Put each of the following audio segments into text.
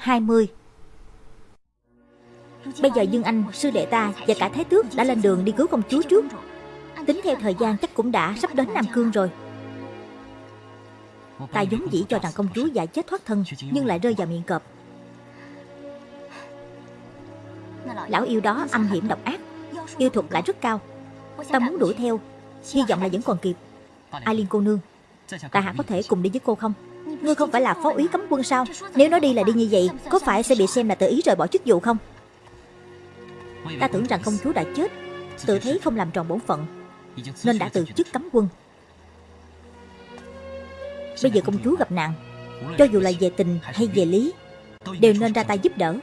20 Bây giờ Dương Anh, sư đệ ta và cả Thái Tước đã lên đường đi cứu công chúa trước. Tính theo thời gian chắc cũng đã sắp đến Nam Cương rồi. Ta vốn dĩ cho rằng công chúa giải chết thoát thân Nhưng lại rơi vào miệng cọp. Lão yêu đó âm hiểm độc ác Yêu thuật lại rất cao. Ta muốn đuổi theo Hy vọng là vẫn còn kịp. Ai Liên cô nương Ta hạ có thể cùng đi với cô không? Ngươi không phải là phó úy cấm quân sao? Nếu nói đi là đi như vậy, Có phải sẽ bị xem là tự ý rời bỏ chức vụ không? Ta tưởng rằng công chúa đã chết. Tự thấy không làm tròn bổn phận, Nên đã từ chức cấm quân. Bây giờ công chúa gặp nạn. Cho dù là về tình hay về lý, Đều nên ra tay giúp đỡ.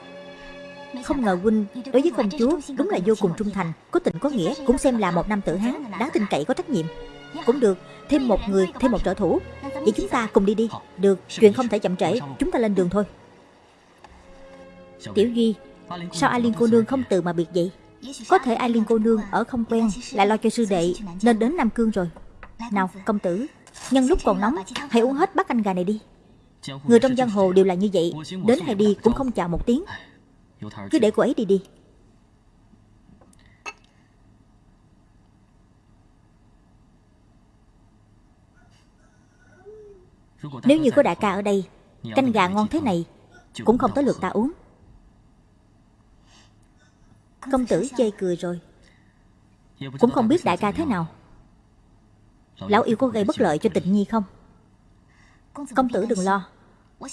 Không ngờ huynh đối với công chúa Đúng là vô cùng trung thành, Có tình có nghĩa, Cũng xem là một nam tử hán, Đáng tin cậy, có trách nhiệm. Cũng được Thêm một người, Thêm một trợ thủ. Vậy chúng ta cùng đi đi. Được, Chuyện không thể chậm trễ. Chúng ta lên đường thôi. Tiểu Duy, Sao Ai Liên cô nương không từ mà biệt vậy? Có thể Ai Liên cô nương ở không quen, Lại lo cho sư đệ, Nên đến Nam Cương rồi. Nào, công tử, Nhân lúc còn nóng, Hãy uống hết bát canh gà này đi. Người trong giang hồ đều là như vậy, Đến hay đi cũng không chào một tiếng. Cứ để cô ấy đi đi. Nếu như có đại ca ở đây, Canh gà ngon thế này, Cũng không tới lượt ta uống. Công tử chê cười rồi. Cũng không biết đại ca thế nào. Lão yêu có gây bất lợi cho tịnh nhi không? Công tử đừng lo.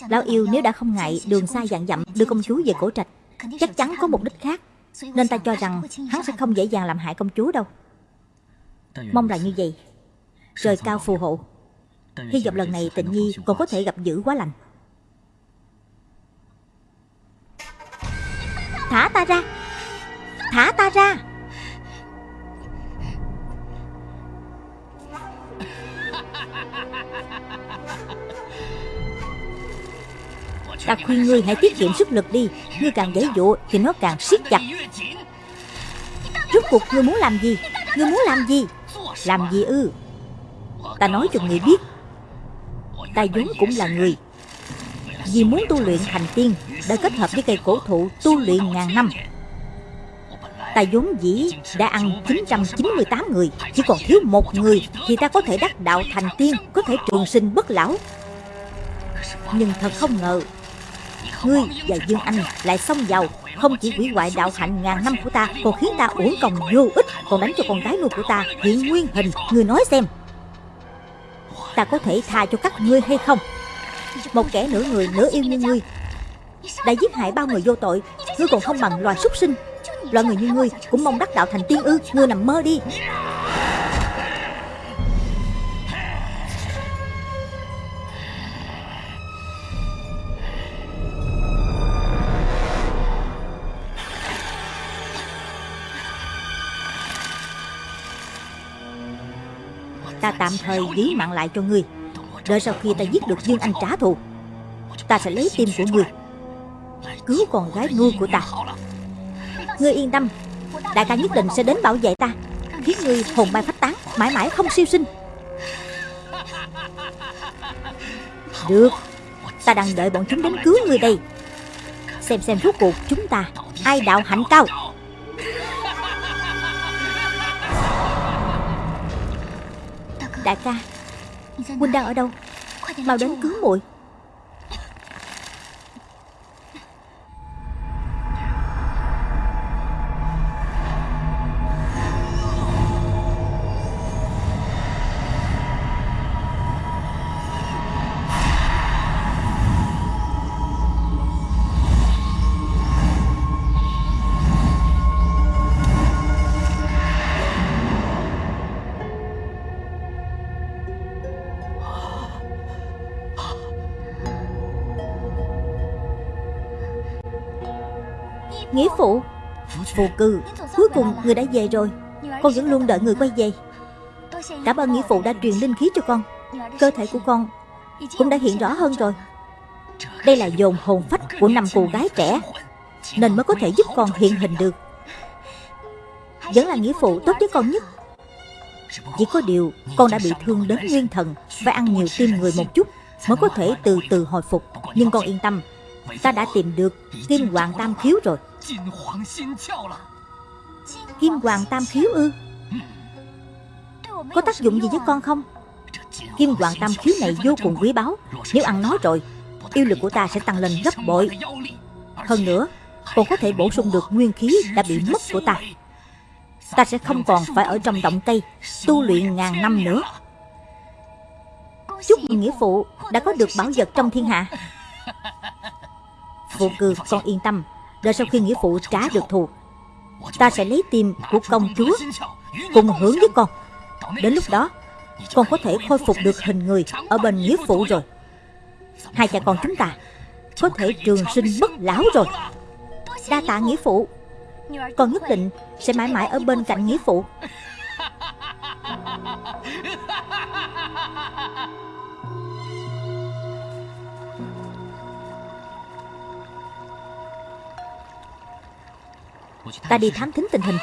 Lão yêu nếu đã không ngại đường xa dặn dặm đưa công chúa về cổ trạch, Chắc chắn có mục đích khác, Nên ta cho rằng hắn sẽ không dễ dàng làm hại công chúa đâu. Mong là như vậy. Trời cao phù hộ. Hy vọng lần này tịnh nhi còn có thể gặp dữ quá lành. Thả ta ra. Thả ta ra. Ta khuyên ngươi hãy tiết kiệm sức lực đi. Ngươi càng dễ dụ thì nó càng siết chặt. Rốt cuộc ngươi muốn làm gì? Ngươi muốn làm gì? Làm gì ư? Ta nói cho ngươi biết Ta vốn cũng là người. Vì muốn tu luyện thành tiên, Đã kết hợp với cây cổ thụ tu luyện ngàn năm. Ta vốn dĩ đã ăn 998 người, Chỉ còn thiếu một người Thì ta có thể đắc đạo thành tiên, Có thể trường sinh bất lão. Nhưng thật không ngờ, Ngươi và Dương Anh lại xông vào, Không chỉ hủy hoại đạo hạnh ngàn năm của ta, Còn khiến ta uổng công vô ích, Còn đánh cho con gái nuôi của ta hiện nguyên hình. Ngươi nói xem. Ta có thể tha cho các ngươi hay không? Một kẻ nửa người nửa yêu như ngươi Đã giết hại bao người vô tội, Ngươi còn không bằng loài súc sinh. Loại người như ngươi cũng mong đắc đạo thành tiên ư, Ngươi nằm mơ đi. Ta tạm thời giữ mạng lại cho ngươi Đợi sau khi ta giết được Dương Anh trả thù, Ta sẽ lấy tim của ngươi Cứu con gái nuôi của ta. Ngươi yên tâm, Đại ca nhất định sẽ đến bảo vệ ta, Khiến ngươi hồn bay phách tán, Mãi mãi không siêu sinh. Được, Ta đang đợi bọn chúng đến cứu ngươi đây. Xem xem rốt cuộc chúng ta Ai đạo hạnh cao. Đại ca. Huynh đang ở đâu? Mau đến cứu muội Nghĩa phụ. Phụ cư Cuối cùng người đã về rồi. Con vẫn luôn đợi người quay về. Cảm ơn nghĩa phụ đã truyền linh khí cho con. Cơ thể của con Cũng đã hiện rõ hơn rồi. Đây là dồn hồn phách của năm cô gái trẻ, Nên mới có thể giúp con hiện hình được. Vẫn là nghĩa phụ tốt với con nhất. Chỉ có điều Con đã bị thương đến nguyên thần, Phải ăn nhiều tim người một chút Mới có thể từ từ hồi phục. Nhưng con yên tâm, Ta đã tìm được Kim Hoàng Tam Khiếu rồi. Kim Hoàng Tam Khiếu ư? Có tác dụng gì với con không? Kim Hoàng Tam Khiếu này vô cùng quý báu. Nếu ăn nó rồi Yêu lực của ta sẽ tăng lên gấp bội. Hơn nữa Còn có thể bổ sung được nguyên khí đã bị mất của ta. Ta sẽ không còn phải ở trong động cây Tu luyện ngàn năm nữa. Chúc mừng nghĩa phụ Đã có được bảo vật trong thiên hạ. Phụ cư con yên tâm Đợi sau khi nghĩa phụ trả được thù, Ta sẽ lấy tim của công chúa Cùng hưởng với con. Đến lúc đó, Con có thể khôi phục được hình người Ở bên nghĩa phụ rồi. Hai cha con chúng ta Có thể trường sinh bất lão rồi. Đa tạ nghĩa phụ Con nhất định sẽ mãi mãi ở bên cạnh nghĩa phụ Ta đi thám thính tình hình.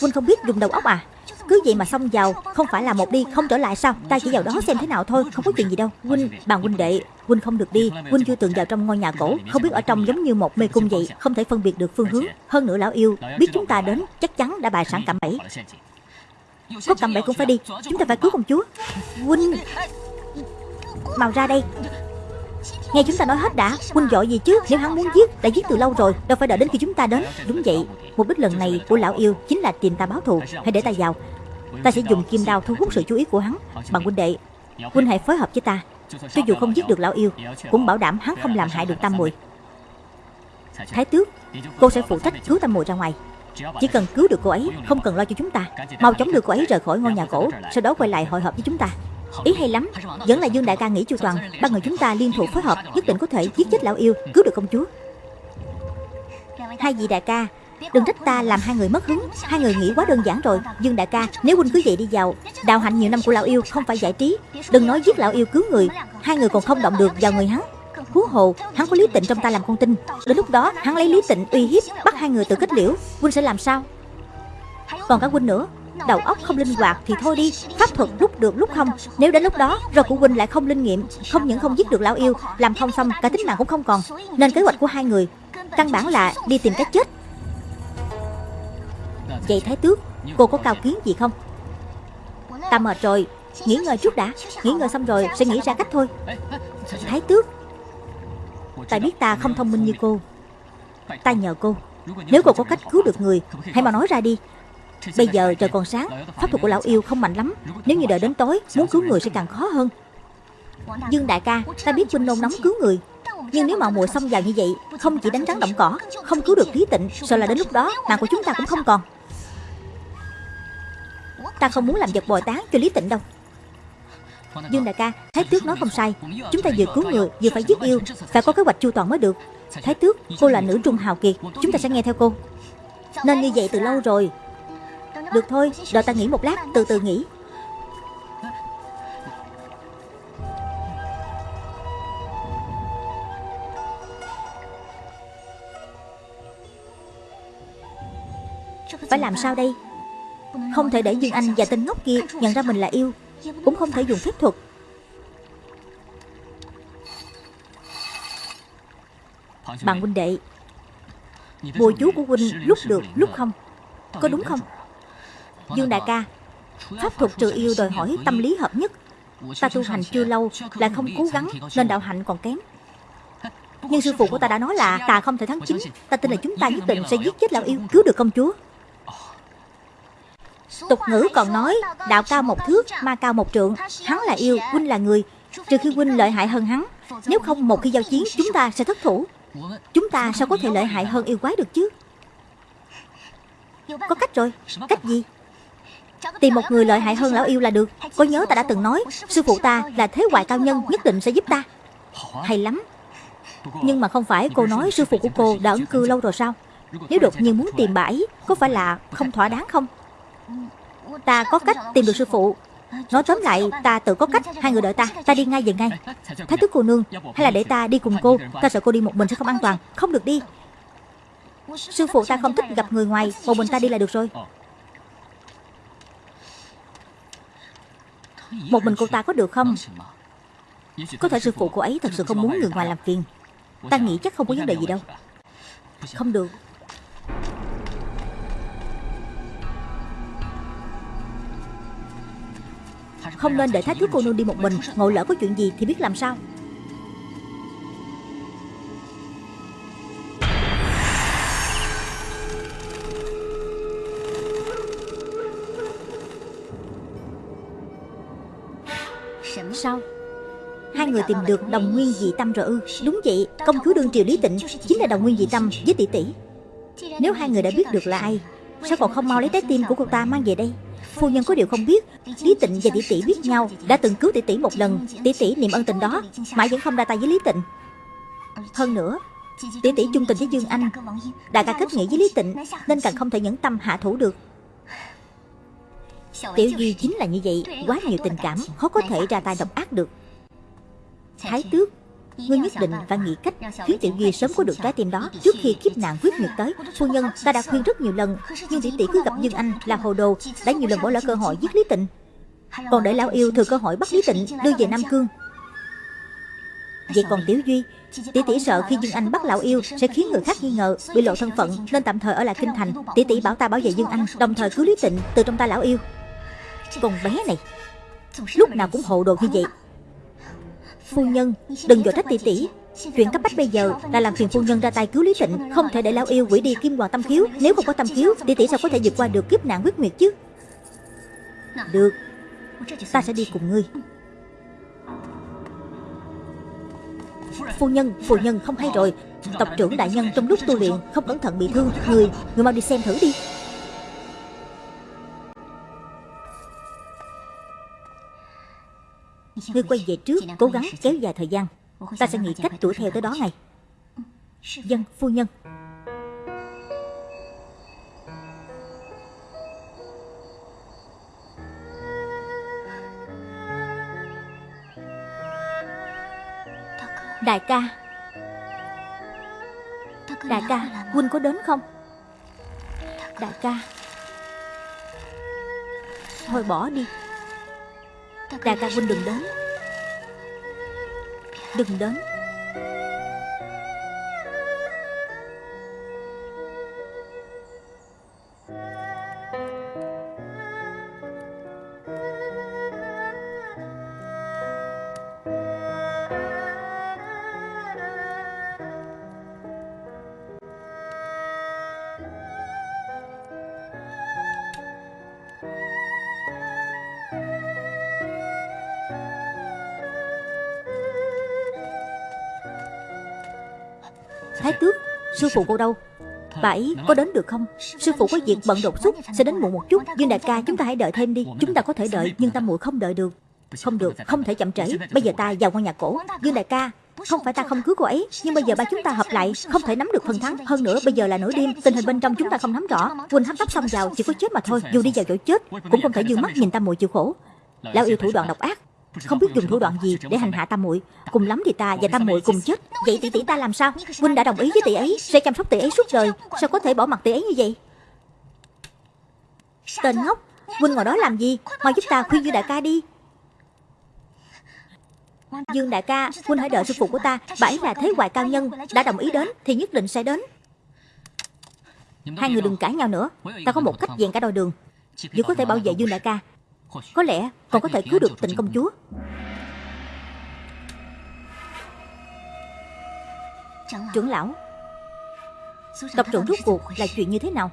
Huynh không biết dùng đầu óc à? Cứ vậy mà xông vào, Không phải là một đi, không trở lại sao? Ta chỉ vào đó xem thế nào thôi, Không có chuyện gì đâu. Huynh bàn huynh đệ Huynh không được đi. Huynh chưa từng vào trong ngôi nhà cổ, Không biết ở trong giống như một mê cung vậy, Không thể phân biệt được phương hướng. Hơn nữa lão yêu, Biết chúng ta đến, Chắc chắn đã bài sẵn cạm bẫy. Có cạm bẫy cũng phải đi, Chúng ta phải cứu công chúa. Huynh Mau ra đây. Nghe chúng ta nói hết đã, Huynh giỏi gì chứ? Nếu hắn muốn giết, Đã giết từ lâu rồi, Đâu phải đợi đến khi chúng ta đến. Đúng vậy. Mục đích lần này của lão yêu Chính là tìm ta báo thù. Hãy để ta vào. Ta sẽ dùng kim đao thu hút sự chú ý của hắn. Bằng huynh đệ, Huynh hãy phối hợp với ta. Cho dù không giết được lão yêu, Cũng bảo đảm hắn không làm hại được tam muội. Thái tước, Cô sẽ phụ trách cứu tam muội ra ngoài. Chỉ cần cứu được cô ấy, Không cần lo cho chúng ta. Mau chóng đưa cô ấy rời khỏi ngôi nhà cổ, Sau đó quay lại hội hợp với chúng ta. Ý hay lắm. Vẫn là Dương Đại ca nghĩ chu toàn. Ba người chúng ta liên thủ phối hợp, Nhất định có thể giết chết lão yêu. Cứu được công chúa. Hai vị đại ca, Đừng trách ta làm hai người mất hứng. Hai người nghĩ quá đơn giản rồi. Dương đại ca, Nếu huynh cứ vậy đi vào, Đào hạnh nhiều năm của lão yêu không phải giải trí. Đừng nói giết lão yêu cứu người. Hai người còn không động được vào người hắn. Hú hồ, Hắn có lý tịnh trong ta làm con tin. Đến lúc đó, hắn lấy lý tịnh uy hiếp, Bắt hai người tự kết liễu. Huynh sẽ làm sao? Còn cả huynh nữa. Đầu óc không linh hoạt thì thôi đi, Pháp thuật lúc được lúc không. Nếu đến lúc đó, rồi của huynh lại không linh nghiệm, Không những không giết được lão yêu, Làm không xong, cả tính mạng cũng không còn. Nên kế hoạch của hai người, Căn bản là đi tìm cách chết. Vậy Thái Tước, Cô có cao kiến gì không? Ta mệt rồi, Nghỉ ngơi chút đã. Nghỉ ngơi xong rồi, sẽ nghĩ ra cách thôi. Thái Tước, Ta biết ta không thông minh như cô. Ta nhờ cô. Nếu cô có cách cứu được người, Hãy mà nói ra đi. Bây giờ trời còn sáng Pháp thuật của lão yêu không mạnh lắm. Nếu như đợi đến tối Muốn cứu người sẽ càng khó hơn. Dương đại ca Ta biết huynh nôn nóng cứu người. Nhưng nếu mạo muội xông vào như vậy Không chỉ đánh rắn động cỏ Không cứu được Lý Tịnh Sợ là đến lúc đó Mạng của chúng ta cũng không còn. Ta không muốn làm vật bồi tán cho Lý Tịnh đâu. Dương đại ca Thái tước nói không sai. Chúng ta vừa cứu người Vừa phải giết yêu Phải có kế hoạch chu toàn mới được. Thái tước Cô là nữ trung hào kiệt. Chúng ta sẽ nghe theo cô. Nên như vậy từ lâu rồi được thôi, đợi ta nghỉ một lát, từ từ nghỉ. Phải làm sao đây? Không thể để Dương Anh và tên ngốc kia nhận ra mình là yêu Cũng không thể dùng phép thuật. Bằng huynh đệ Bùa chú của huynh lúc được lúc không Có đúng không? Dương đại ca, Pháp thuật trừ yêu đòi hỏi tâm lý hợp nhất. Ta tu hành chưa lâu Lại không cố gắng Nên đạo hạnh còn kém. Nhưng sư phụ của ta đã nói là Ta không thể thắng chính. Ta tin là chúng ta nhất định sẽ giết chết lão yêu. Cứu được công chúa. Tục ngữ còn nói, Đạo cao một thước, Ma cao một trượng. Hắn là yêu, Huynh là người. Trừ khi Huynh lợi hại hơn hắn, Nếu không một khi giao chiến, Chúng ta sẽ thất thủ. Chúng ta sao có thể lợi hại hơn yêu quái được chứ? Có cách rồi. Cách gì? Tìm một người lợi hại hơn lão yêu là được. Có nhớ ta đã từng nói Sư phụ ta là thế hoại cao nhân nhất định sẽ giúp ta. Hay lắm. Nhưng mà không phải cô nói sư phụ của cô đã ẩn cư lâu rồi sao? Nếu đột nhiên muốn tìm bãi, Có phải là không thỏa đáng không? Ta có cách tìm được sư phụ. Nói tóm lại ta tự có cách. Hai người đợi ta. Ta đi ngay về ngay. Thái tước cô nương Hay là để ta đi cùng cô? Ta sợ cô đi một mình sẽ không an toàn. Không được đi. Sư phụ ta không thích gặp người ngoài. Một mình ta đi là được rồi. Một mình cô ta có được không? Có thể sư phụ cô ấy thật sự không muốn người ngoài làm phiền. Ta nghĩ chắc không có vấn đề gì đâu. Không được. Không nên để thái thước cô nương đi một mình. Ngộ lỡ có chuyện gì thì biết làm sao. Sao Hai người tìm được đồng nguyên dị tâm rồi ư Đúng vậy Công chúa đương triều Lý Tịnh Chính là đồng nguyên dị tâm với tỷ tỷ Nếu hai người đã biết được là ai Sao còn không mau lấy trái tim của cô ta mang về đây Phu nhân có điều không biết Lý Tịnh và tỷ tỷ biết nhau Đã từng cứu tỷ tỷ một lần Tỷ tỷ niệm ân tình đó Mãi vẫn không ra tay với Lý Tịnh Hơn nữa Tỷ tỷ chung tình với Dương Anh Đại ca kết nghĩa với Lý Tịnh Nên càng không thể nhẫn tâm hạ thủ được Tiểu Duy chính là như vậy, Quá nhiều tình cảm, Khó có thể ra tay độc ác được. Thái tước, Ngươi nhất định phải nghĩ cách khiến Tiểu Duy sớm có được trái tim đó. Trước khi kiếp nạn quyết nhật tới, Phu nhân ta đã khuyên rất nhiều lần, Nhưng tỷ tỷ cứ gặp Dương Anh là hồ đồ, Đã nhiều lần bỏ lỡ cơ hội giết Lý Tịnh. Còn để lão yêu thừa cơ hội bắt Lý Tịnh Đưa về Nam Cương. Vậy còn Tiểu Duy Tỷ tỷ sợ khi Dương Anh bắt lão yêu Sẽ khiến người khác nghi ngờ, Bị lộ thân phận, Nên tạm thời ở lại Kinh Thành. Tỷ tỷ bảo ta bảo vệ Dương Anh, Đồng thời cứu Lý Tịnh từ trong tay lão yêu. Con bé này. Lúc nào cũng hồ đồ như vậy. Phu nhân đừng dội trách tỷ tỷ. Chuyện cấp bách bây giờ là làm phiền phu nhân ra tay cứu Lý Tịnh Không thể để lão yêu quỷ đi kim hoàng tâm khiếu Nếu không có tâm khiếu tỷ tỷ sao có thể vượt qua được kiếp nạn huyết nguyệt chứ? Được. Ta sẽ đi cùng ngươi. Phu nhân, phu nhân không hay rồi. Tộc trưởng đại nhân trong lúc tu luyện Không cẩn thận bị thương. Người, người mau đi xem thử đi Ngươi quay về trước Cố gắng kéo dài thời gian. Ta sẽ nghĩ cách đuổi theo tới đó ngay. Dân phu nhân. Đại ca. Đại ca Huynh có đến không? Đại ca. Thôi bỏ đi Đại ca huynh đừng đến. Đừng đến. Thái tước, Sư phụ cô đâu? Bà ấy có đến được không? Sư phụ có việc bận đột xuất, Sẽ đến muộn một chút. Dương đại ca, chúng ta hãy đợi thêm đi. Chúng ta có thể đợi, Nhưng ta muội không đợi được. Không được, Không thể chậm trễ. Bây giờ ta vào ngôi nhà cổ. Dương đại ca, không phải ta không cứu cô ấy, Nhưng bây giờ ba chúng ta hợp lại, Không thể nắm được phần thắng. Hơn nữa, bây giờ là nửa đêm, Tình hình bên trong chúng ta không nắm rõ. Quỳnh hấp tấp xong vào, Chỉ có chết mà thôi. Dù đi vào chỗ chết, Cũng không thể dương mắt nhìn ta muội chịu khổ. Lão yêu thủ đoạn độc ác không biết dùng thủ đoạn gì để hành hạ tam muội. Cùng lắm thì ta và tam muội cùng chết. vậy tỷ tỷ ta làm sao? huynh đã đồng ý với tỷ ấy sẽ chăm sóc tỷ ấy suốt đời. sao có thể bỏ mặt tỷ ấy như vậy? Tên ngốc huynh ngồi đó làm gì? Mau giúp ta khuyên dương đại ca đi. Dương đại ca huynh hãy đợi sư phụ của ta. bà ấy là thế hoài cao nhân đã đồng ý đến thì nhất định sẽ đến. Hai người đừng cãi nhau nữa. Ta có một cách dàn cả đôi đường. Vừa có thể bảo vệ dương đại ca có lẽ còn có thể cứu được tịnh công chúa. Trưởng lão Tộc trưởng rốt cuộc là chuyện như thế nào?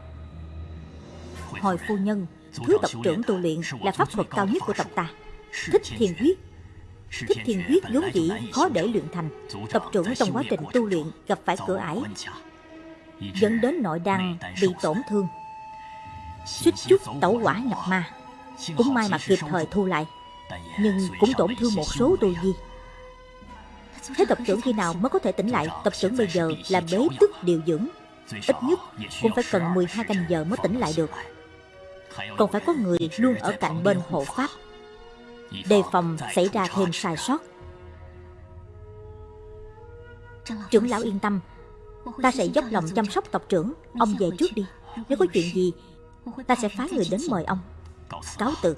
Hồi phu nhân Thứ tộc trưởng tu luyện là pháp thuật cao nhất của tộc ta. Thích thiền huyết. Thích thiền huyết vốn dĩ khó để luyện thành. Tộc trưởng trong quá trình tu luyện gặp phải cửa ải. Dẫn đến nội đăng bị tổn thương. Suýt chút tẩu quả nhập ma cũng may mà kịp thời thu lại. Nhưng cũng tổn thương một số tu vi Thế tộc trưởng khi nào mới có thể tỉnh lại? Tộc trưởng bây giờ là bế tức điều dưỡng. Ít nhất cũng phải cần 12 canh giờ mới tỉnh lại được. Còn phải có người luôn ở cạnh bên hộ pháp. Đề phòng xảy ra thêm sai sót. Trưởng lão yên tâm. Ta sẽ dốc lòng chăm sóc tộc trưởng. Ông về trước đi. Nếu có chuyện gì Ta sẽ phái người đến mời ông Cáo từ.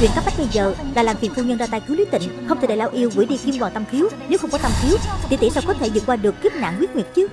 Chuyện cấp bách bây giờ là làm phiền phu nhân ra tay cứu Lý Tịnh. Không thể để lão yêu quỷ đi kim hoàng tâm khiếu Nếu không có tâm khiếu Tỷ tỷ sao có thể vượt qua được kiếp nạn quyết nguyệt chứ?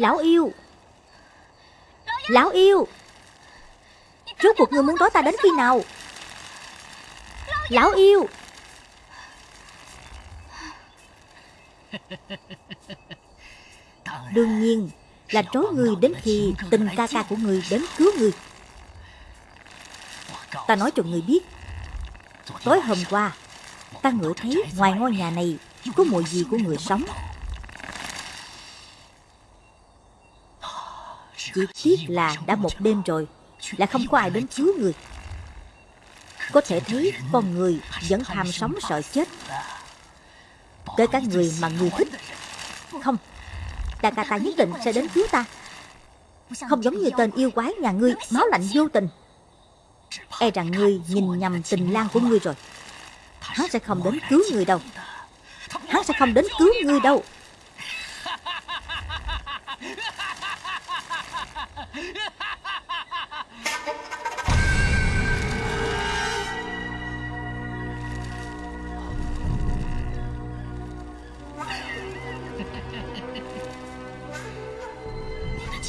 Lão yêu. Lão yêu. Rốt cuộc ngươi muốn đói ta đến khi nào? Lão yêu. Đương nhiên là trối người đến khi tình ca ca của người đến cứu người. Ta nói cho người biết, Tối hôm qua, Ta ngửi thấy ngoài ngôi nhà này Có mùi gì của người sống. Chỉ tiếc là đã một đêm rồi, Là không có ai đến cứu người. Có thể thấy con người vẫn tham sống sợ chết. Tới cả người mà người thích. Không Đại ca ta nhất định sẽ đến cứu ta. Không giống như tên yêu quái nhà ngươi, Máu lạnh vô tình. E rằng ngươi nhìn nhầm tình lang của ngươi rồi. Hắn sẽ không đến cứu người đâu. Hắn sẽ không đến cứu ngươi đâu.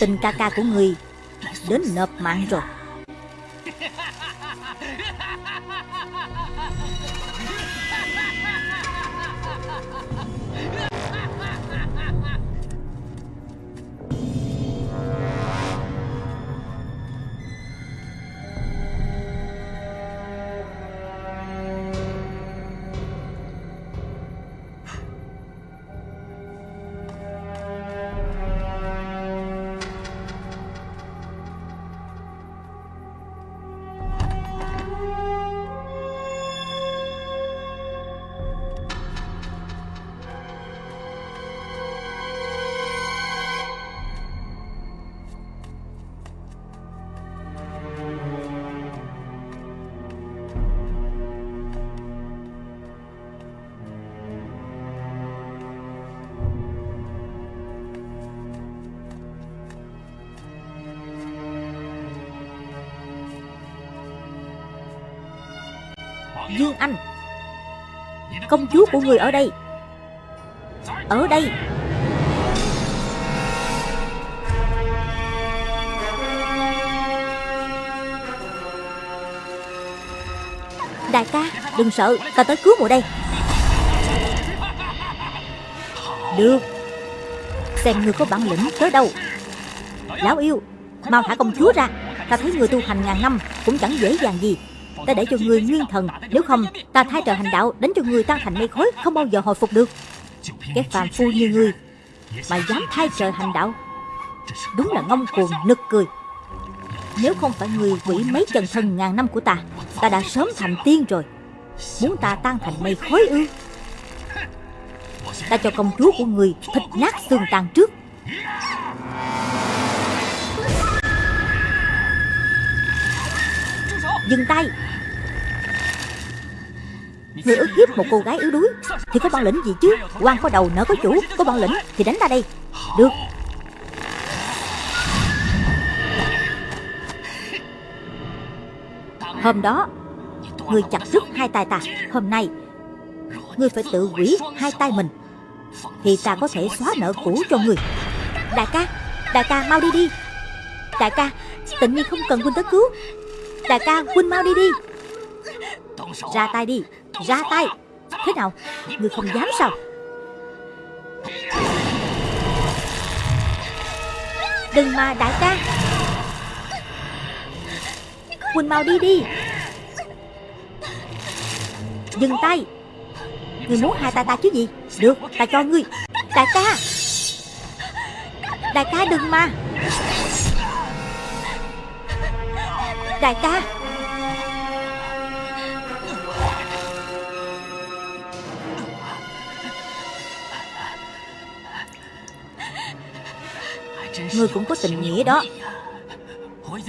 Tình ca ca của người Đến nộp mạng rồi. Công chúa của người ở đây. Ở đây. Đại ca, Đừng sợ, Ta tới cứu mùa đây. Được. Xem người có bản lĩnh tới đâu. Lão yêu, Mau thả công chúa ra. Ta thấy người tu hành ngàn năm Cũng chẳng dễ dàng gì. Ta để cho người nguyên thần, Nếu không, ta thay trời hành đạo Đánh cho người tan thành mây khói, Không bao giờ hồi phục được. Cái phàm phu như ngươi Mà dám thay trời hành đạo Đúng là ngông cuồng, nực cười. Nếu không phải người quỷ mấy chân thân ngàn năm của ta Ta đã sớm thành tiên rồi. Muốn ta tan thành mây khói ư? Ta cho công chúa của người Thịt nát xương tan trước. Dừng tay. Người ức hiếp một cô gái yếu đuối. Thì có bản lĩnh gì chứ? Quan có đầu nợ có chủ, Có bản lĩnh thì đánh ta đây. Được. Hôm đó, Người chặt rứt hai tay ta. Hôm nay Ngươi phải tự quỷ hai tay mình. Thì ta có thể xóa nợ cũ cho người. Đại ca Đại ca mau đi đi. Đại ca Tịnh nhiên không cần huynh tới cứu. Đại ca huynh mau đi đi. Ra tay đi. Ra tay. Thế nào? Người không dám sao? Đừng mà đại ca. Huynh mau đi đi. Dừng tay. Người muốn hai tay ta chứ gì? Được ta cho ngươi. Đại ca. Đại ca đừng mà Đại ca. Ngươi cũng có tình nghĩa đó.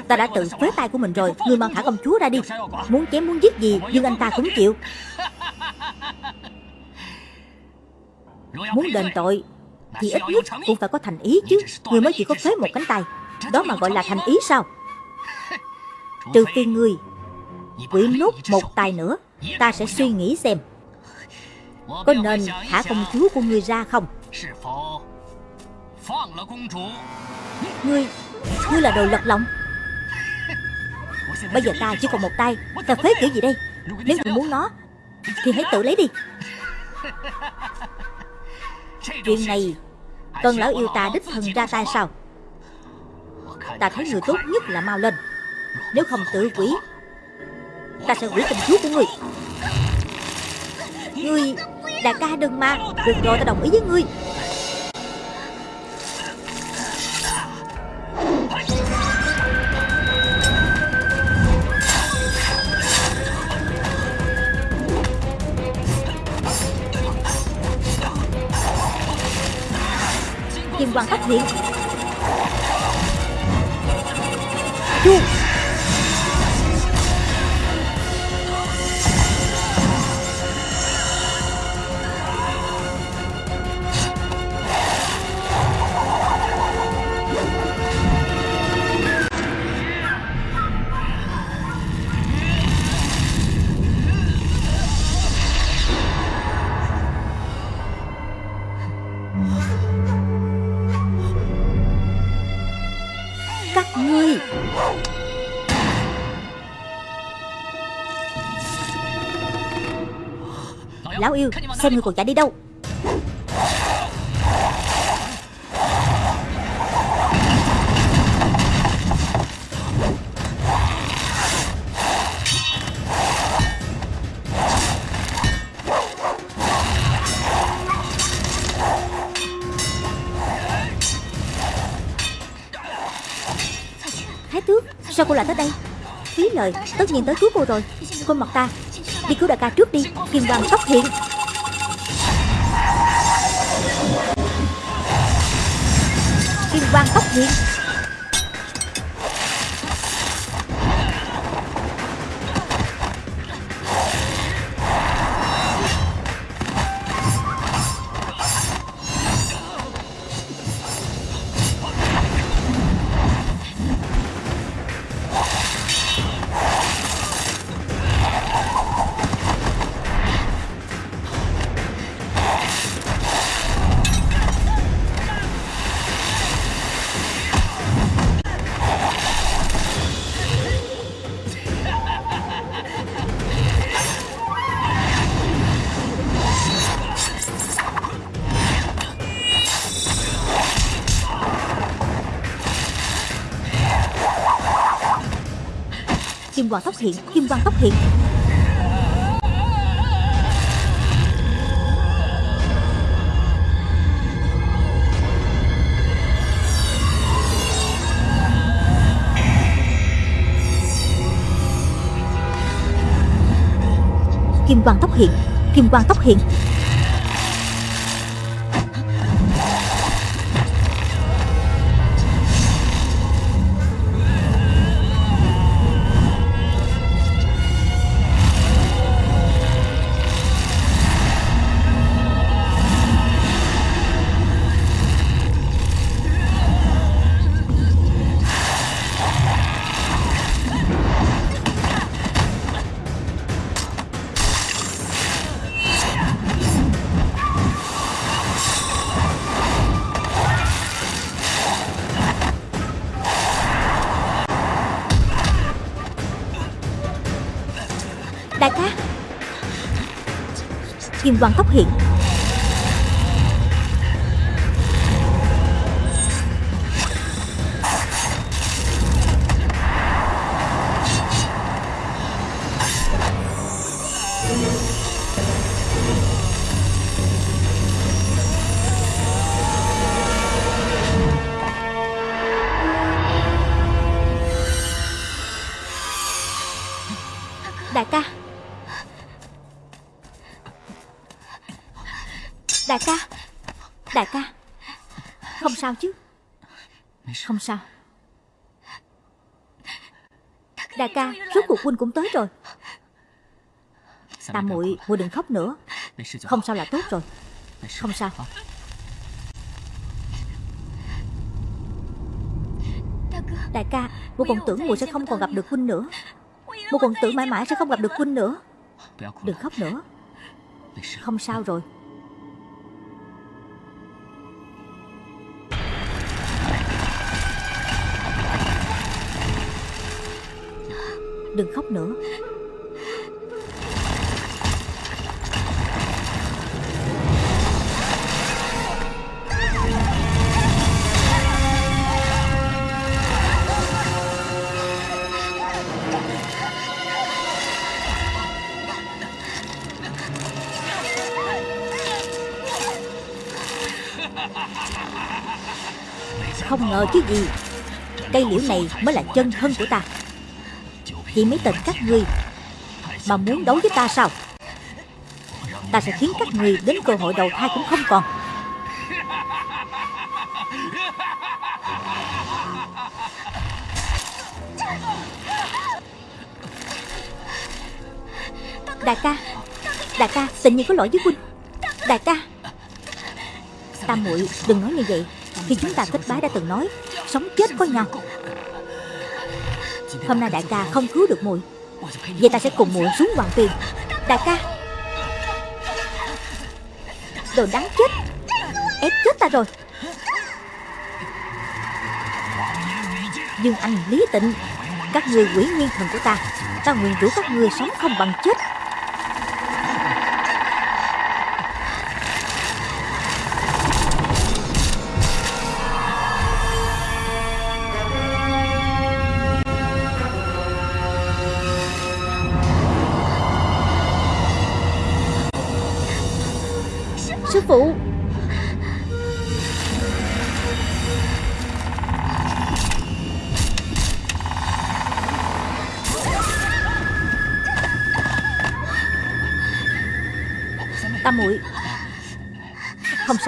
Ta đã tự phế tay của mình rồi Ngươi mau thả công chúa ra đi. Muốn chém muốn giết gì, Nhưng anh ta cũng chịu. Muốn đền tội, Thì ít nhất cũng phải có thành ý chứ. Ngươi mới chỉ có phế một cánh tay. Đó mà gọi là thành ý sao? Trừ phi ngươi Quỷ nút một tay nữa, Ta sẽ suy nghĩ xem. Có nên thả công chúa của ngươi ra không? Ngươi Ngươi là đồ lật lọng. Bây giờ ta chỉ còn một tay. Ta phế kiểu gì đây? Nếu ngươi muốn nó, Thì hãy tự lấy đi. Chuyện này Cần lão yêu ta đích thân ra tay sao? Ta thấy người tốt nhất là mau lên. Nếu không tự quỷ, Ta sẽ quỷ tình chúa của ngươi. Ngươi Đại ca đừng mà Được rồi, ta đồng ý với ngươi. Kim quang phát hiện Xem ngươi còn chạy đi đâu? Thái tước Sao cô lại tới đây? Phí lời, Tất nhiên tới cứu cô rồi. Cô mặc ta, Đi cứu đại ca trước đi Kim Hoàng xuất hiện. Quan tốc hiền hiện Kim tóc hiện, Kim quang tóc hiện. Kim quang tóc hiện, Kim quang tóc hiện. Đoàn quang tóc hiện ca Rốt cuộc huynh cũng tới rồi. Tam muội muội đừng khóc nữa. Không sao là tốt rồi. Không sao. Đại ca Muội còn tưởng muội sẽ không còn gặp được huynh nữa. Muội còn tưởng mãi mãi sẽ không gặp được huynh nữa. Đừng khóc nữa. Không sao rồi. Đừng khóc nữa. Không ngờ chứ gì. Cây liễu này mới là chân thân của ta. Chỉ mấy tên các ngươi. Mà muốn đấu với ta sao? Ta sẽ khiến các ngươi đến cơ hội đầu thai cũng không còn. Đại ca Đại ca, tình như có lỗi với huynh. Đại ca, Tam muội đừng nói như vậy, Khi chúng ta kết bái đã từng nói, Sống chết có nhau. Hôm nay đại ca không cứu được muội. Vậy ta sẽ cùng muội xuống hoàng tiền, Đại ca. Đồ đáng chết. Ép chết ta rồi. Dương Anh Lý Tịnh Các người quỷ nguyên thần của ta Ta nguyện rủ các người sống không bằng chết.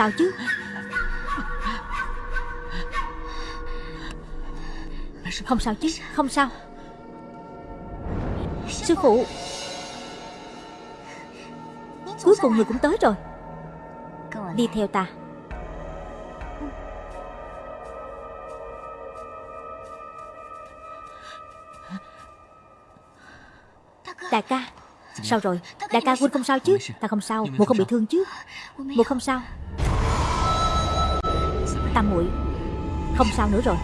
Sao chứ? Không sao chứ, Không sao. Sư phụ. Cuối cùng người cũng tới rồi. Đi theo ta. Đại ca, Sao rồi? Đại ca Huynh không sao chứ? Ta không sao. Một không bị thương chứ? Một không sao. Tam muội. Không sao nữa rồi.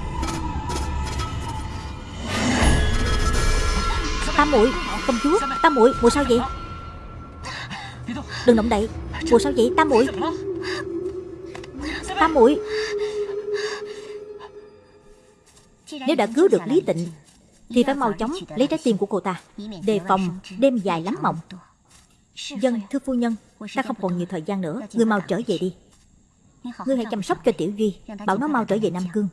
Tam muội, Công chúa, Tam muội, mùa sao vậy? Đừng động đậy, Mùa sao vậy, Tam muội? Tam muội. Nếu đã cứu được Lý Tịnh, Thì phải mau chóng lấy trái tim của cô ta, Đề phòng đêm dài lắm mộng. Dân thưa phu nhân, Ta không còn nhiều thời gian nữa. Người mau trở về đi. Ngươi hãy chăm sóc cho Tiểu Duy Bảo nó mau trở về Nam Cương.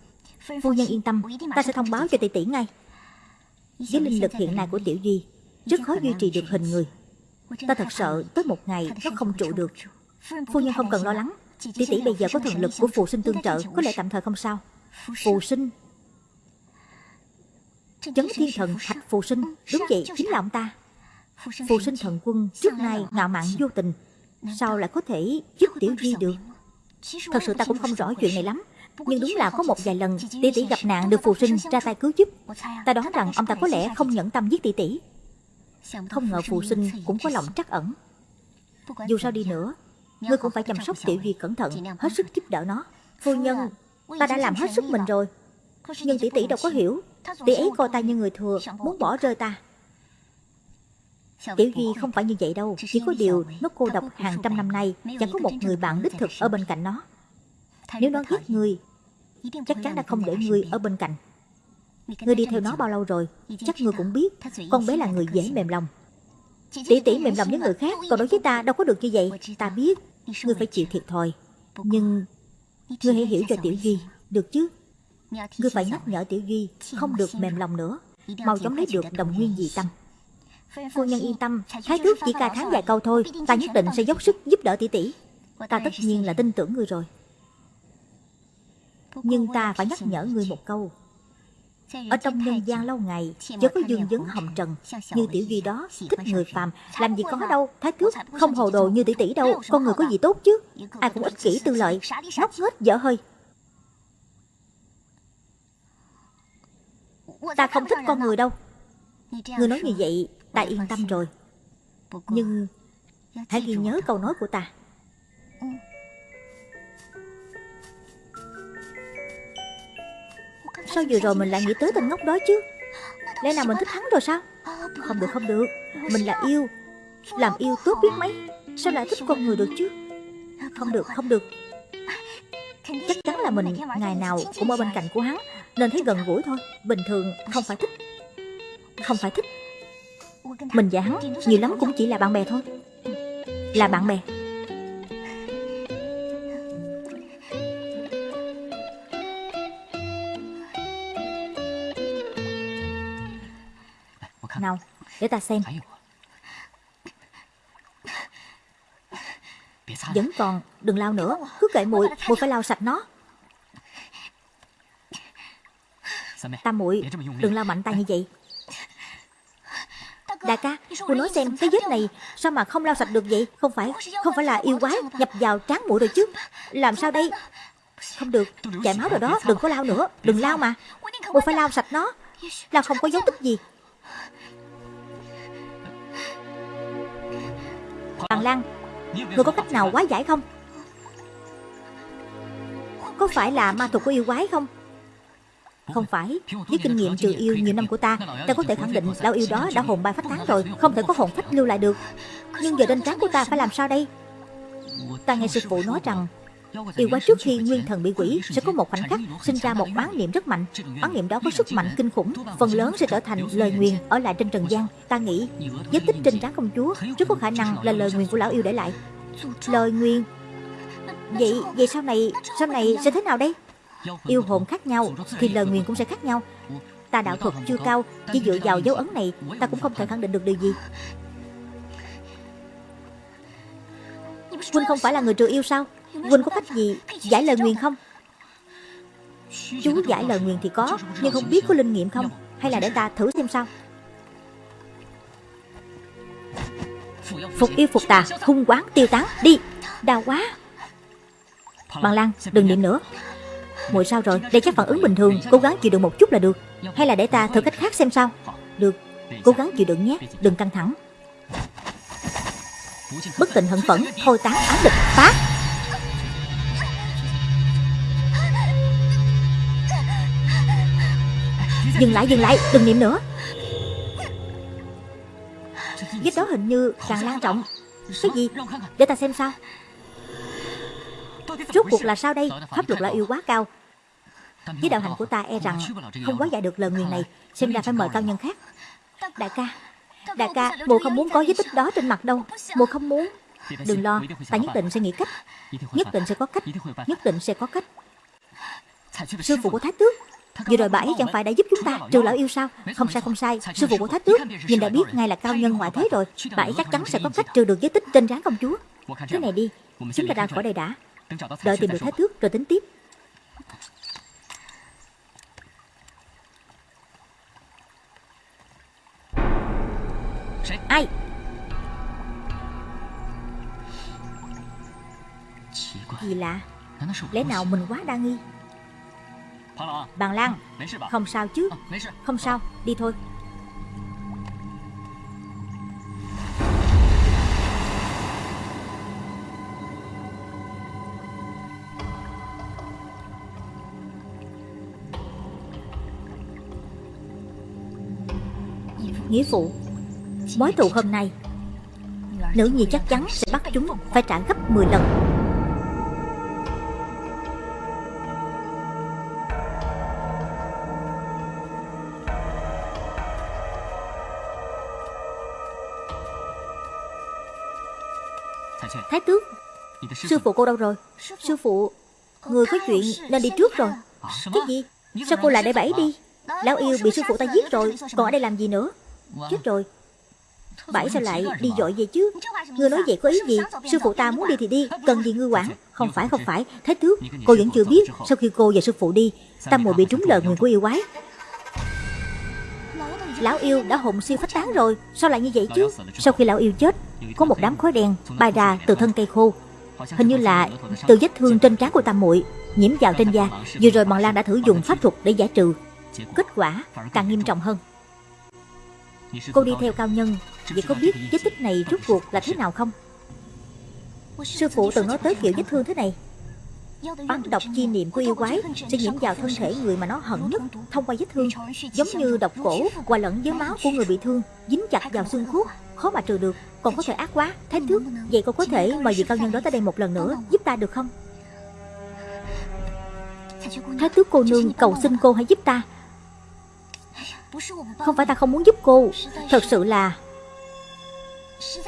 Phu nhân yên tâm Ta sẽ thông báo cho tỷ tỷ ngay. Với linh lực hiện nay của Tiểu Duy Rất khó duy trì được hình người. Ta thật sợ tới một ngày nó không trụ được. Phu nhân không cần lo lắng. Tỷ tỷ bây giờ có thần lực của phù sinh tương trợ Có lẽ tạm thời không sao. Phù sinh. Chấn thiên thần thạch phù sinh. Đúng vậy chính là ông ta. Phù sinh thần quân trước nay ngạo mạn vô tình Sao lại có thể giúp Tiểu Duy được Thật sự ta cũng không rõ chuyện này lắm. Nhưng đúng là có một vài lần Tỷ tỷ gặp nạn được phù sinh ra tay cứu giúp. Ta đoán rằng ông ta có lẽ không nhẫn tâm giết tỷ tỷ. Không ngờ phù sinh cũng có lòng trắc ẩn. Dù sao đi nữa Ngươi cũng phải chăm sóc Tiểu Duy cẩn thận Hết sức giúp đỡ nó. Phu nhân Ta đã làm hết sức mình rồi. Nhưng tỷ tỷ đâu có hiểu. Tỷ ấy coi ta như người thừa Muốn bỏ rơi ta Tiểu Duy không phải như vậy đâu Chỉ có điều nó cô độc hàng trăm năm nay Chẳng có một người bạn đích thực ở bên cạnh nó. Nếu nó ghét ngươi Chắc chắn đã không để ngươi ở bên cạnh. Ngươi đi theo nó bao lâu rồi? Chắc ngươi cũng biết. Con bé là người dễ mềm lòng. Tỷ tỷ mềm lòng với người khác Còn đối với ta đâu có được như vậy. Ta biết Ngươi phải chịu thiệt thòi. Nhưng Ngươi hãy hiểu cho Tiểu Duy Được chứ? Ngươi phải nhắc nhở Tiểu Duy Không được mềm lòng nữa Mau chóng lấy được đồng nguyên dị tâm Phu nhân yên tâm Thái tước chỉ ca tháng vài câu thôi Ta nhất định sẽ dốc sức giúp đỡ tỷ tỷ. Ta tất nhiên là tin tưởng ngươi rồi. Nhưng ta phải nhắc nhở ngươi một câu. Ở trong nhân gian lâu ngày Chớ có dương vấn hồng trần. Như tiểu duy đó thích người phàm. Làm gì có đâu Thái tước không hồ đồ như tỷ tỷ đâu. Con người có gì tốt chứ? Ai cũng ích kỷ tư lợi. Ngốc nghếch dở hơi Ta không thích con người đâu Ngươi nói như vậy Ta yên tâm rồi. Nhưng Hãy ghi nhớ câu nói của ta. Sao vừa rồi mình lại nghĩ tới tên ngốc đó chứ? Lẽ nào mình thích hắn rồi sao? Không được không được. Mình là yêu. Làm yêu tốt biết mấy. Sao lại thích con người được chứ? Không được không được. Chắc chắn là mình ngày nào cũng ở bên cạnh của hắn, Nên thấy gần gũi thôi. Bình thường không phải thích. Không phải thích. Mình và hắn nhiều lắm cũng chỉ là bạn bè thôi. Là bạn bè. Nào, để ta xem. Vẫn còn, đừng lau nữa Cứ kệ muội, muội phải lau sạch nó. Tam muội, đừng lau mạnh tay như vậy. Đại ca, cô nói xem cái vết này Sao mà không lau sạch được vậy? Không phải, không phải là yêu quái nhập vào trán muội rồi chứ. Làm sao đây? Không được, chảy máu rồi đó Đừng có lau nữa, đừng lau mà. Muội phải lau sạch nó Lau không có dấu tích gì. Bằng Lan Ngươi có cách nào quá giải không? Có phải là ma thuật của yêu quái không Không phải. Với kinh nghiệm trừ yêu nhiều năm của ta Ta có thể khẳng định lão yêu đó đã hồn bay phách tán rồi Không thể có hồn phách lưu lại được. Nhưng giờ trên trán của ta phải làm sao đây? Ta nghe sư phụ nói rằng Yêu quái trước khi nguyên thần bị quỷ Sẽ có một khoảnh khắc sinh ra một bán niệm rất mạnh. Bán niệm đó có sức mạnh kinh khủng Phần lớn sẽ trở thành lời nguyền ở lại trên trần gian. Ta nghĩ vết tích trên trán công chúa Rất có khả năng là lời nguyền của lão yêu để lại. Lời nguyền Vậy vậy sau này Sau này sẽ thế nào đây Yêu hồn khác nhau Thì lời nguyền cũng sẽ khác nhau. Ta đạo thuật chưa cao, Chỉ dựa vào dấu ấn này, Ta cũng không thể khẳng định được điều gì. Huynh không phải là người trừ yêu sao? Huynh có cách gì giải lời nguyền không? Chú giải lời nguyền thì có, Nhưng không biết có linh nghiệm không? Hay là để ta thử xem sao? Phục yêu phục tà, Hung quán tiêu tán, Đi. Đau quá. Bằng Lan, đừng niệm nữa. Muội sao rồi? Đây chắc phản ứng bình thường, Cố gắng chịu đựng một chút là được. Hay là để ta thử cách khác xem sao? Được, Cố gắng chịu đựng nhé. Đừng căng thẳng. Bất tình hận phẫn, Thôi tán ám địch Phá. Dừng lại dừng lại, Đừng niệm nữa. Vết đó hình như càng lan trọng. Cái gì? Để ta xem sao. Rốt cuộc là sao đây? Pháp luật là yêu quá cao. Với đạo hành của ta e rằng Không quá giải được lời nguyền này. Xem ra phải mời cao nhân khác. Đại ca Đại ca Mùa không muốn có vết tích đó trên mặt đâu. Mùa không muốn. Đừng lo Ta nhất định sẽ nghĩ cách. Nhất định sẽ có cách. Nhất định sẽ có cách. Sư phụ của Thái Tước. Vừa rồi bà ấy chẳng phải đã giúp chúng ta. Trừ lão yêu sao? Không sai không sai Sư phụ của Thái Tước Nhìn đã biết ngay là cao nhân ngoại thế rồi. Bà ấy chắc chắn sẽ có cách trừ được giới tích trên trán công chúa. Thế này đi Chúng ta ra khỏi đây đã Đợi tìm được Thái Tước rồi tính tiếp. Ai? Kỳ lạ. Lẽ nào mình quá đa nghi? Bàn Lan. Không sao chứ. Không sao. Đi thôi Nghĩa phụ Mối thù hôm nay Nữ nhi chắc chắn sẽ bắt chúng Phải trả gấp 10 lần. Thái tước Sư phụ cô đâu rồi? Sư phụ Người có chuyện nên đi trước rồi. Cái gì? Sao cô lại để bẫy đi? Lão yêu bị sư phụ ta giết rồi Còn ở đây làm gì nữa Chết rồi. Bảy sao lại đi dội vậy chứ. Ngươi nói vậy có ý gì? Sư phụ ta muốn đi thì đi. Cần gì ngươi quản? Không phải không phải. Thái tước Cô vẫn chưa biết. Sau khi cô và sư phụ đi Tam muội bị trúng lời nguyền của yêu quái. Lão yêu đã hồn siêu phách tán rồi. Sao lại như vậy chứ? Sau khi lão yêu chết Có một đám khói đen bay ra từ thân cây khô. Hình như là từ vết thương trên trán của tam muội nhiễm vào trên da. Vừa rồi bọn Lan đã thử dùng pháp thuật để giải trừ. Kết quả càng nghiêm trọng hơn. Cô đi theo cao nhân, vậy có biết vết tích này rốt cuộc là thế nào không? Sư phụ từng nói tới kiểu vết thương thế này. Băng độc chi niệm của yêu quái sẽ nhiễm vào thân thể người mà nó hận nhất thông qua vết thương, giống như độc cổ hòa lẫn với máu của người bị thương, dính chặt vào xương cốt, khó mà trừ được. Còn có thể ác quá, thái thước. Vậy cô có thể mời vị cao nhân đó tới đây một lần nữa, giúp ta được không? Thái tước cô nương cầu xin cô hãy giúp ta không phải ta không muốn giúp cô. Thật sự là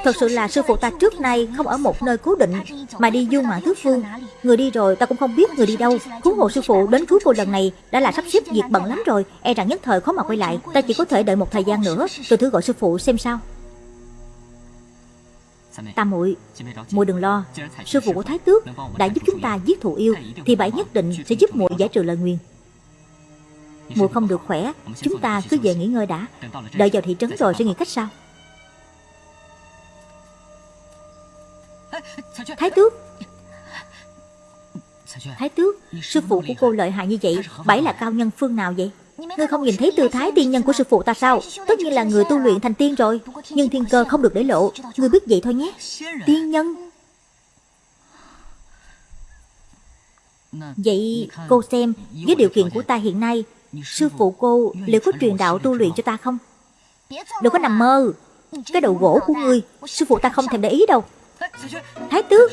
Thật sự là sư phụ ta trước nay không ở một nơi cố định Mà đi du ngoạn tứ phương. Người đi rồi ta cũng không biết người đi đâu. Cứu hộ sư phụ đến cứu cô lần này Đã là sắp xếp việc bận lắm rồi E rằng nhất thời khó mà quay lại. Ta chỉ có thể đợi một thời gian nữa Rồi thử gọi sư phụ xem sao. Tam muội, muội đừng lo, sư phụ của Thái Tước đã giúp chúng ta giết thù yêu, thì bảy nhất định sẽ giúp muội giải trừ lời nguyền mùa không được khỏe, chúng ta cứ về nghỉ ngơi đã, đợi vào thị trấn rồi sẽ nghĩ cách sao. Thái Tước, Thái Tước, sư phụ của cô lợi hại như vậy, bảy là cao nhân phương nào vậy? Ngươi không nhìn thấy tư thái tiên nhân của sư phụ ta sao? Tất nhiên là người tu luyện thành tiên rồi Nhưng thiên cơ không được để lộ. Ngươi biết vậy thôi nhé. Tiên nhân. Vậy cô xem Với điều kiện của ta hiện nay Sư phụ cô liệu có truyền đạo tu luyện cho ta không? Đừng có nằm mơ. Cái đầu gỗ của ngươi Sư phụ ta không thèm để ý đâu. Thái tước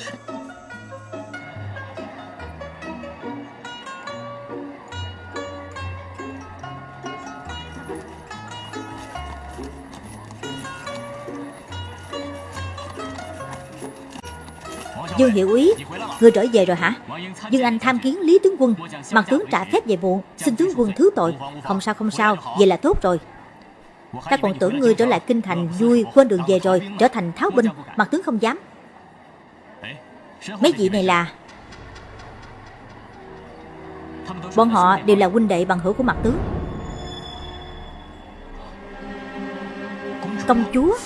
Dương Hiệu Úy Người trở về rồi hả? Dương Anh tham kiến Lý Tướng Quân. Mặt tướng trả phép về muộn Xin tướng quân thứ tội. Không sao không sao. Vậy là tốt rồi. Ta còn tưởng ngươi trở lại kinh thành vui Quên đường về rồi Trở thành tháo binh. Mặt tướng không dám. Mấy vị này là Bọn họ đều là huynh đệ bằng hữu của mặt tướng. Công chúa